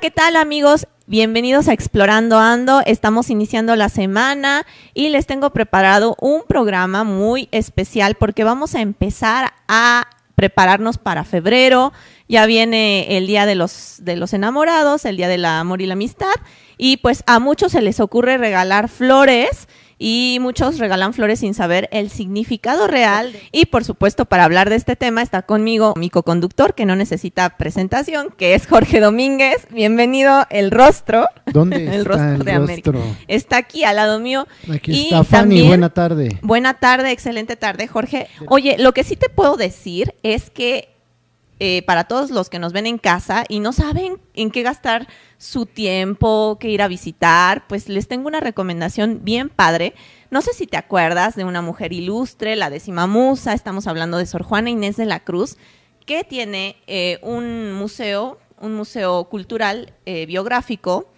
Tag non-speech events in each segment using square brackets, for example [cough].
¿qué tal amigos? Bienvenidos a Explorando Ando. Estamos iniciando la semana y les tengo preparado un programa muy especial porque vamos a empezar a prepararnos para febrero. Ya viene el Día de los, de los Enamorados, el Día del Amor y la Amistad. Y pues a muchos se les ocurre regalar flores y muchos regalan flores sin saber el significado real. Y por supuesto, para hablar de este tema está conmigo mi co-conductor, que no necesita presentación, que es Jorge Domínguez. Bienvenido, el rostro. ¿Dónde [laughs] el está rostro el de América. rostro? Está aquí al lado mío. Aquí Y está Fanny, también- buena tarde. Buena tarde, excelente tarde, Jorge. Oye, lo que sí te puedo decir es que eh, para todos los que nos ven en casa y no saben en qué gastar su tiempo, qué ir a visitar, pues les tengo una recomendación bien padre. No sé si te acuerdas de una mujer ilustre, la décima musa, estamos hablando de Sor Juana Inés de la Cruz, que tiene eh, un museo, un museo cultural eh, biográfico,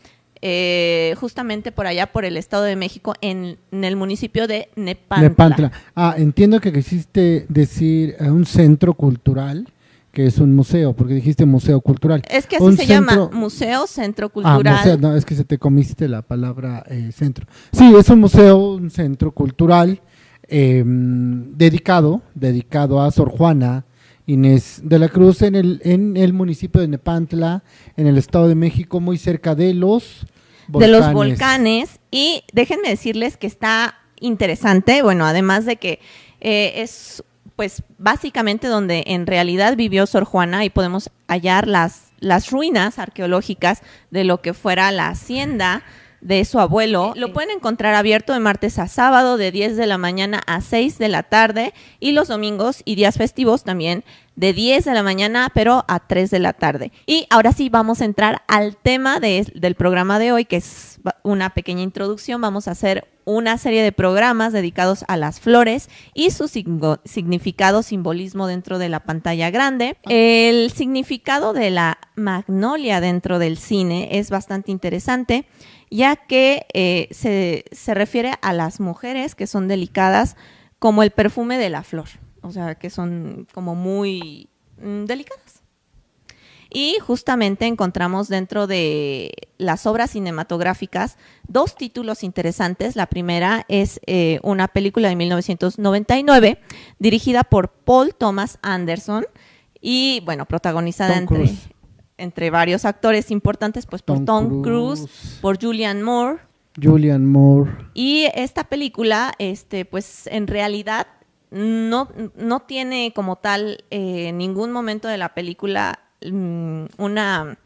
eh, justamente por allá por el Estado de México, en, en el municipio de Nepantla. Nepantla. Ah, entiendo que quisiste decir eh, un centro cultural, que es un museo, porque dijiste museo cultural. Es que así Un se centro- llama, Museo Centro Ah, Cultural. museo, no, es que se te comiste la palabra eh, centro. Sí, es un museo, un centro cultural eh, dedicado, dedicado a Sor Juana Inés de la Cruz en el, en el municipio de Nepantla, en el Estado de México, muy cerca de los de los volcanes. Y déjenme decirles que está interesante, bueno, además de que eh, es pues básicamente donde en realidad vivió Sor Juana y podemos hallar las, las ruinas arqueológicas de lo que fuera la hacienda de su abuelo. Lo pueden encontrar abierto de martes a sábado de 10 de la mañana a 6 de la tarde y los domingos y días festivos también de 10 de la mañana pero a 3 de la tarde. Y ahora sí vamos a entrar al tema de- del programa de hoy que es una pequeña introducción. Vamos a hacer una serie de programas dedicados a las flores y su significado, simbolismo dentro de la pantalla grande. El significado de la magnolia dentro del cine es bastante interesante, ya que eh, se, se refiere a las mujeres que son delicadas como el perfume de la flor, o sea, que son como muy mm, delicadas. Y justamente encontramos dentro de las obras cinematográficas dos títulos interesantes. La primera es eh, una película de 1999 dirigida por Paul Thomas Anderson y, bueno, protagonizada Tom entre. Entre varios actores importantes, pues por Tom Tom, Cruise, Cruise. por Julianne Moore, Julian Moore. y esta película, este, pues en realidad no, no tiene como tal eh, ningún momento de la película mm, una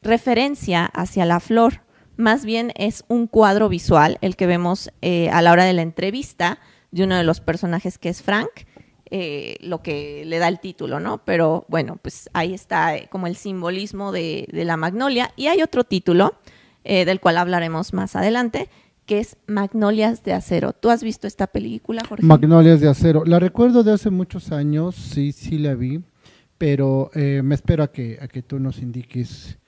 referencia hacia la flor. Más bien es un cuadro visual, el que vemos eh, a la hora de la entrevista de uno de los personajes que es Frank, eh, lo que le da el título, ¿no? Pero bueno, pues ahí está eh, como el simbolismo de, la magnolia. Y hay otro título eh, del cual hablaremos más adelante, que es Magnolias de Acero. ¿Tú has visto esta película, Jorge? Magnolias de acero. La recuerdo de hace muchos años, sí, sí la vi, pero eh, me espero a que, a que tú nos indiques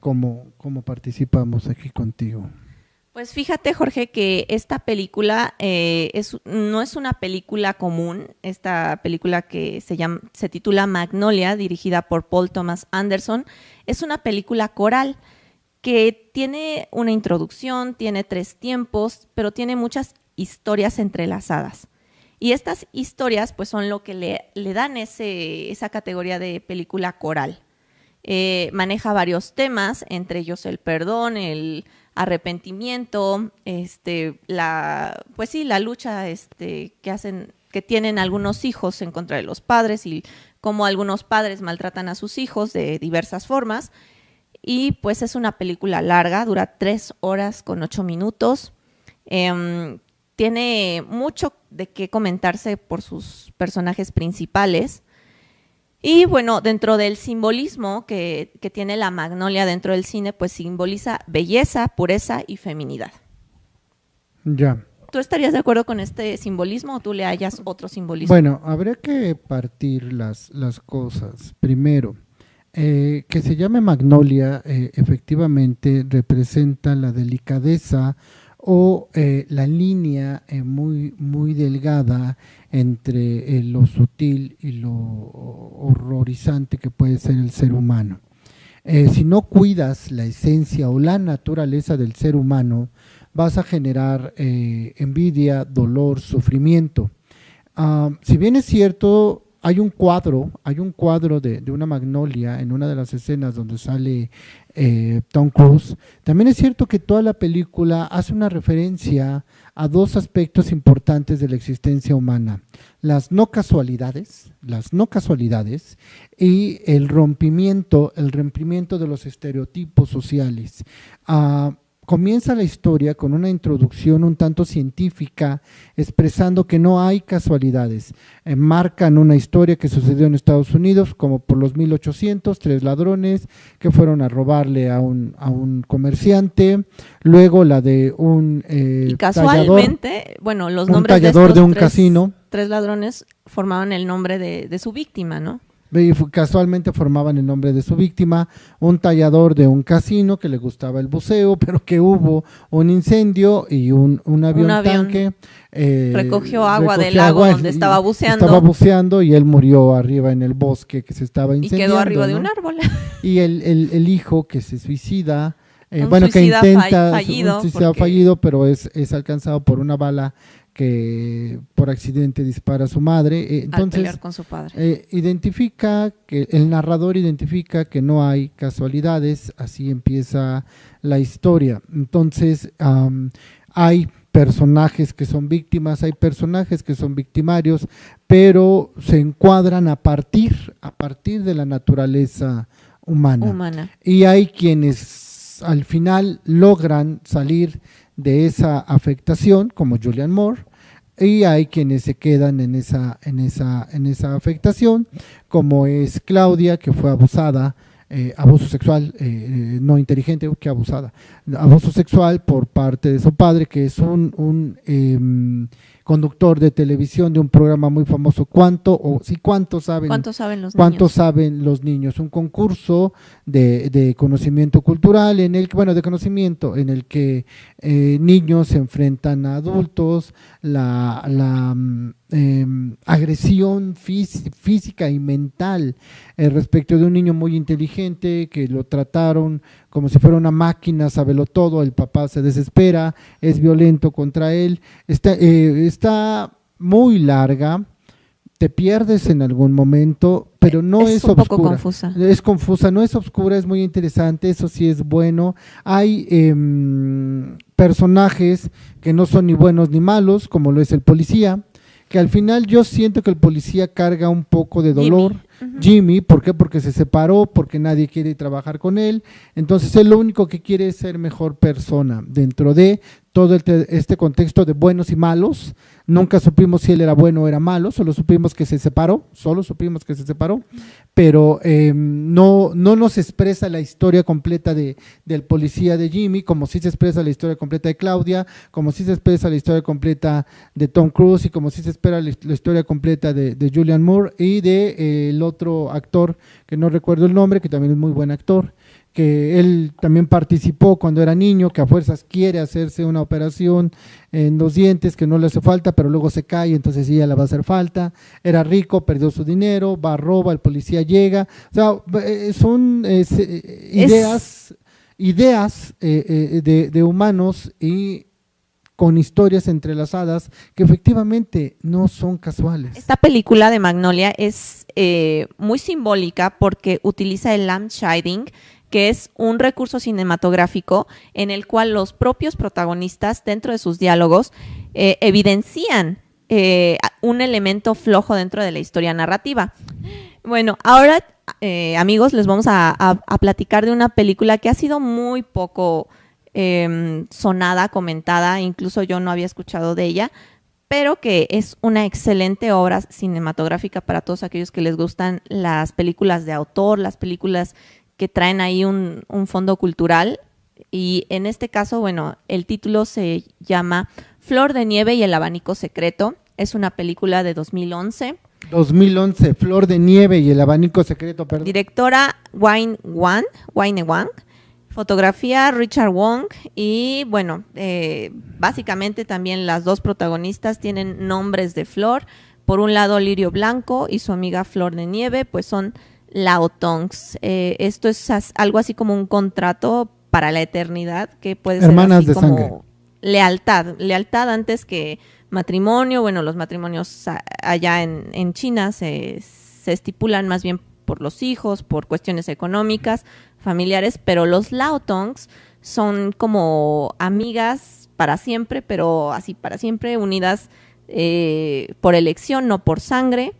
cómo, cómo participamos aquí contigo. Pues fíjate, Jorge, que esta película eh, es, no es una película común. Esta película que se, llama, se titula Magnolia, dirigida por Paul Thomas Anderson, es una película coral que tiene una introducción, tiene tres tiempos, pero tiene muchas historias entrelazadas. Y estas historias, pues, son lo que le, le dan ese, esa categoría de película coral. Eh, maneja varios temas, entre ellos el perdón, el arrepentimiento, este, la, pues sí, la lucha este, que hacen, que tienen algunos hijos en contra de los padres y cómo algunos padres maltratan a sus hijos de diversas formas. Y pues es una película larga, dura tres horas con ocho minutos. Em, tiene mucho de qué comentarse por sus personajes principales. Y bueno, dentro del simbolismo que, que tiene la magnolia dentro del cine, pues simboliza belleza, pureza y feminidad. Ya. ¿Tú estarías de acuerdo con este simbolismo o tú le hallas otro simbolismo? Bueno, habría que partir las, las cosas. Primero, eh, que se llame Magnolia, eh, efectivamente representa la delicadeza o eh, la línea eh, muy, muy delgada entre eh, lo sutil y lo horrorizante que puede ser el ser humano. si no cuidas la esencia o la naturaleza del ser humano, vas a generar envidia, dolor, sufrimiento. Ah, si bien es cierto, hay un cuadro, hay un cuadro de, una magnolia en una de las escenas donde sale eh, Tom Cruise. También es cierto que toda la película hace una referencia a dos aspectos importantes de la existencia humana, las no casualidades, las no casualidades y el rompimiento, el rompimiento de los estereotipos sociales. Ah, comienza la historia con una introducción un tanto científica, expresando que no hay casualidades. Eh, marcan una historia que sucedió en Estados Unidos, como por los 1800, tres ladrones que fueron a robarle a un, a un comerciante, luego la de un eh, y casualmente, bueno, los nombres tallador de, un casino. Tres ladrones formaban el nombre de, de su víctima, ¿no? Casualmente formaban el nombre de su víctima, un tallador de un casino que le gustaba el buceo, [laughs] pero que hubo un incendio y un, avión, tanque. Eh, recogió agua del lago donde estaba buceando. Estaba buceando y él murió arriba en el bosque que se estaba incendiando. Y quedó arriba de un árbol. [laughs] Y el, el, hijo que se suicida. Eh, bueno, que intenta, fallido, un ha fallido, pero es, es alcanzado por una bala que por accidente dispara a su madre. Eh, entonces, con su padre. Eh, identifica que el narrador identifica que no hay casualidades, así empieza la historia. Entonces, hay personajes que son víctimas, hay personajes que son victimarios, pero se encuadran a partir, a partir de la naturaleza humana. humana. Y hay quienes al final logran salir de esa afectación, como Julian Moore, y hay quienes se quedan en esa, en esa, en esa afectación, como es Claudia, que fue abusada, eh, abuso sexual, eh, eh, no inteligente, que abusada, abuso sexual por parte de su padre, que es un, un em, conductor de televisión de un programa muy famoso, ¿cuánto o sí cuánto saben? ¿Cuánto saben los niños? saben los niños? Un concurso de, de, conocimiento cultural en el bueno, de conocimiento en el que eh, niños se enfrentan a adultos, la, la mm, agresión física y mental eh, respecto de un niño muy inteligente que lo trataron como si fuera una máquina, sabelo todo, el papá se desespera, es violento contra él, está, eh, está muy larga, te pierdes en algún momento, pero no es, es un Poco confusa. Es confusa, no es oscura, es muy interesante, eso sí es bueno. Hay em, personajes que no son ni buenos ni malos, como lo es el policía, que al final yo siento que el policía carga un poco de dolor. Jimmy, ¿por qué? Porque se separó, porque nadie quiere trabajar con él. Entonces él lo único que quiere es ser mejor persona dentro de todo este contexto de buenos y malos. Nunca supimos si él era bueno o era malo, solo supimos que se separó, solo supimos que se separó, pero em, no, no nos expresa la historia completa de, del policía de Jimmy, como si se expresa la historia completa de Claudia, como si se expresa la historia completa de Tom Cruise y como si se espera la, historia completa de, Julian Moore y de eh, el otro actor que no recuerdo el nombre, que también es muy buen actor, que él también participó cuando era niño, que a fuerzas quiere hacerse una operación en los dientes que no le hace falta, pero luego se cae, entonces sí ya le va a hacer falta. Era rico, perdió su dinero, va, roba, el policía llega. O sea, eh, son eh, ideas, ideas eh, de, de humanos y con historias entrelazadas que efectivamente no son casuales. Esta película de Magnolia es eh, muy simbólica porque utiliza el lamp shading, que es un recurso cinematográfico en el cual los propios protagonistas dentro de sus diálogos eh, evidencian eh, un elemento flojo dentro de la historia narrativa. Bueno, ahora amigos les vamos a platicar de una película que ha sido muy poco Em, sonada, comentada, incluso yo no había escuchado de ella, pero que es una excelente obra cinematográfica para todos aquellos que les gustan las películas de autor, las películas que traen ahí un, fondo cultural. Y en este caso, bueno, el título se llama Flor de Nieve y el Abanico Secreto. Es una película de 2011. 2011, Flor de Nieve y el Abanico Secreto, perdón. Directora Wayne Wang, Wayne Wang. Fotografía Richard Wong y bueno, eh, básicamente también las dos protagonistas tienen nombres de flor. Por un lado Lirio Blanco y su amiga Flor de Nieve, pues son Laotongs. Eh, esto es algo así como un contrato para la eternidad que puede ser Hermanas así de como sangre. lealtad, lealtad antes que matrimonio. Bueno, los matrimonios a- allá en, en China se, se estipulan más bien por los hijos, por cuestiones económicas, familiares, pero los Laotongs son como amigas para siempre, pero así para siempre, unidas eh, por elección, no por sangre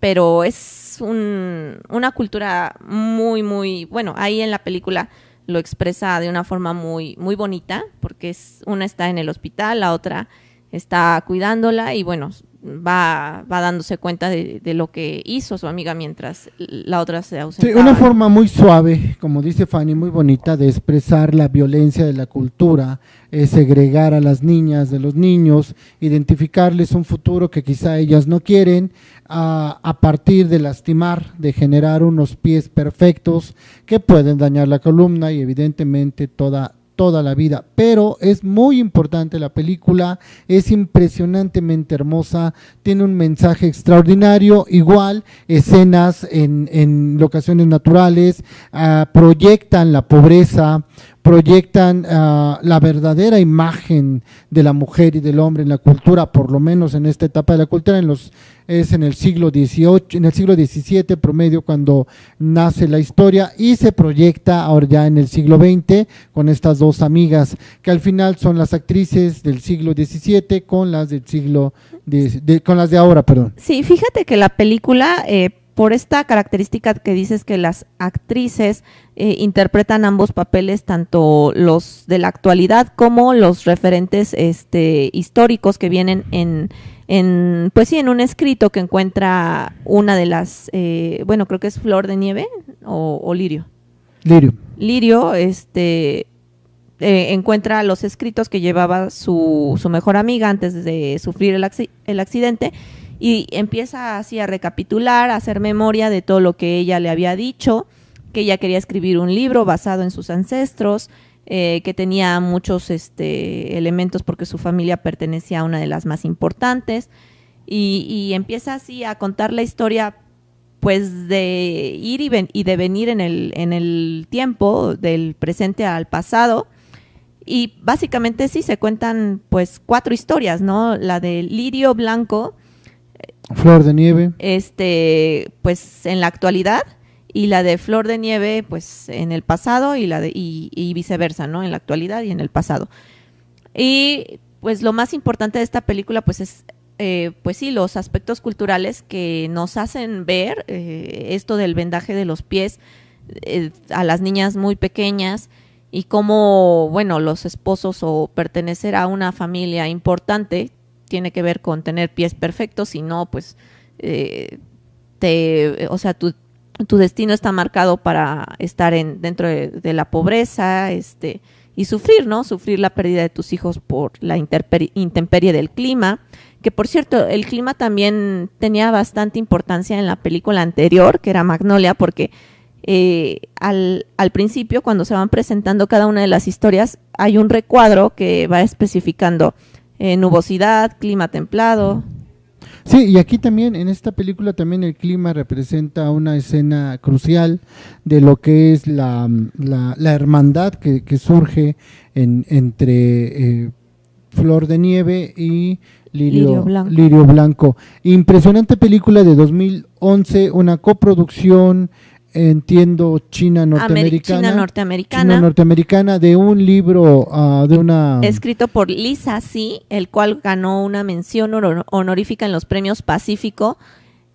pero es un- una cultura muy, muy, bueno, ahí en la película lo expresa de una forma muy, muy bonita, porque es, una está en el hospital, la otra está cuidándola y bueno, va, va dándose cuenta de, lo que hizo su amiga mientras la otra se Sí, ausentaba. una forma muy suave, como dice Fanny, muy bonita de expresar la violencia de la cultura, es segregar a las niñas de los niños, identificarles un futuro que quizá ellas no quieren, a partir de lastimar, de generar unos pies perfectos que pueden dañar la columna y evidentemente toda toda la vida, pero es muy importante la película, es impresionantemente hermosa, tiene un mensaje extraordinario, igual escenas en, en locaciones naturales, ah, proyectan la pobreza, proyectan ah, la verdadera imagen de la mujer y del hombre en la cultura, por lo menos en esta etapa de la cultura, en los es en el siglo XVIII, en el siglo XVII promedio cuando nace la historia y se proyecta ahora ya en el siglo XX con estas dos amigas que al final son las actrices del siglo XVII con las del siglo de- con las de ahora, perdón. Sí, fíjate que la película, eh, por esta característica que dices que las actrices eh, interpretan ambos papeles, tanto los de la actualidad como los referentes este, históricos que vienen en, en, pues sí, en un escrito que encuentra una de las, eh, bueno, creo que es Flor de Nieve o, o Lirio. Lirio. Lirio este, eh, encuentra los escritos que llevaba su, su mejor amiga antes de sufrir el accidente y empieza así a recapitular, a hacer memoria de todo lo que ella le había dicho, que ella quería escribir un libro basado en sus ancestros, eh, que tenía muchos este, elementos porque su familia pertenecía a una de las más importantes y, empieza así a contar la historia pues de ir y de venir en el, en el tiempo, del presente al pasado. Y básicamente sí se cuentan pues cuatro historias, ¿no? La de Lirio Blanco, Flor de nieve. este, pues en la actualidad, y la de Flor de Nieve, pues en el pasado, y la de, y, y viceversa, ¿no? En la actualidad y en el pasado. Y pues lo más importante de esta película, pues es, eh, pues sí, los aspectos culturales que nos hacen ver eh, esto del vendaje de los pies eh, a las niñas muy pequeñas y cómo, bueno, los esposos o pertenecer a una familia importante tiene que ver con tener pies perfectos, si no, pues, eh, te, o sea, tu, tu destino está marcado para estar en, dentro de, la pobreza, este, y sufrir, ¿no? Sufrir la pérdida de tus hijos por la intemperie del clima, que por cierto, el clima también tenía bastante importancia en la película anterior, que era Magnolia, porque eh, al, al principio, cuando se van presentando cada una de las historias, hay un recuadro que va especificando eh, nubosidad, clima templado. Sí, y aquí también, en esta película también el clima representa una escena crucial de lo que es la, la, la hermandad que, que surge en, entre eh, Flor de Nieve y Lirio, Lirio Blanco. Lirio Blanco. Impresionante película de 2011, una coproducción, entiendo, China Ameri- norteamericana. China norteamericana. China norteamericana de un libro, ah, de una... escrito por Lisa C., el cual ganó una mención honor- honorífica en los premios Pacífico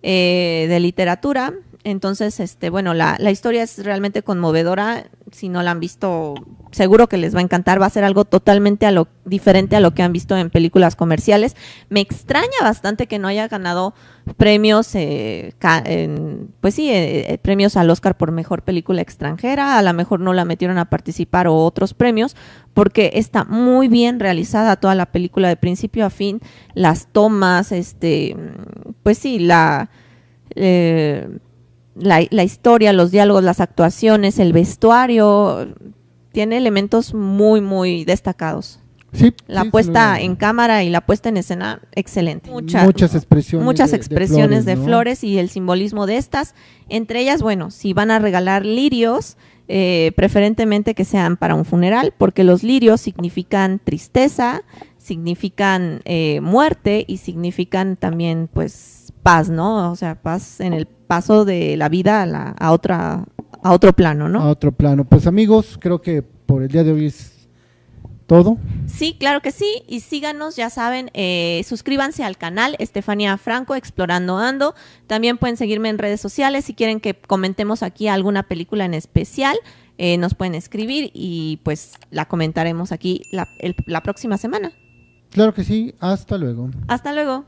eh, de literatura. Entonces, este, bueno, la, la historia es realmente conmovedora. Si no la han visto, seguro que les va a encantar. Va a ser algo totalmente a lo, diferente a lo que han visto en películas comerciales. Me extraña bastante que no haya ganado premios, eh, en- pues sí, eh, eh, premios al Oscar por mejor película extranjera. A lo mejor no la metieron a participar o otros premios, porque está muy bien realizada toda la película de principio a fin. Las tomas, este, pues sí, la. eh, la, la historia, los diálogos, las actuaciones, el vestuario, tiene elementos muy, muy destacados. Sí, La sí, puesta en cámara y la puesta en escena, excelente. Mucha- muchas expresiones. muchas de- de expresiones de, ¿no? flores y el simbolismo de estas. Entre ellas, bueno, si van a regalar lirios, eh, preferentemente que sean para un funeral, porque los lirios significan tristeza, significan eh, muerte y significan también, pues, paz, ¿no? O sea, paz en el paso de la vida a, la- a otra a otro plano, ¿no? A otro plano. Pues amigos, creo que por el día de hoy es todo. Sí, claro que sí. Y síganos, ya saben, eh, suscríbanse al canal Estefanía Franco, Explorando Ando. También pueden seguirme en redes sociales si quieren que comentemos aquí alguna película en especial. eh, nos pueden escribir y pues la comentaremos aquí la- el- la próxima semana. Claro que sí. Hasta luego. Hasta luego.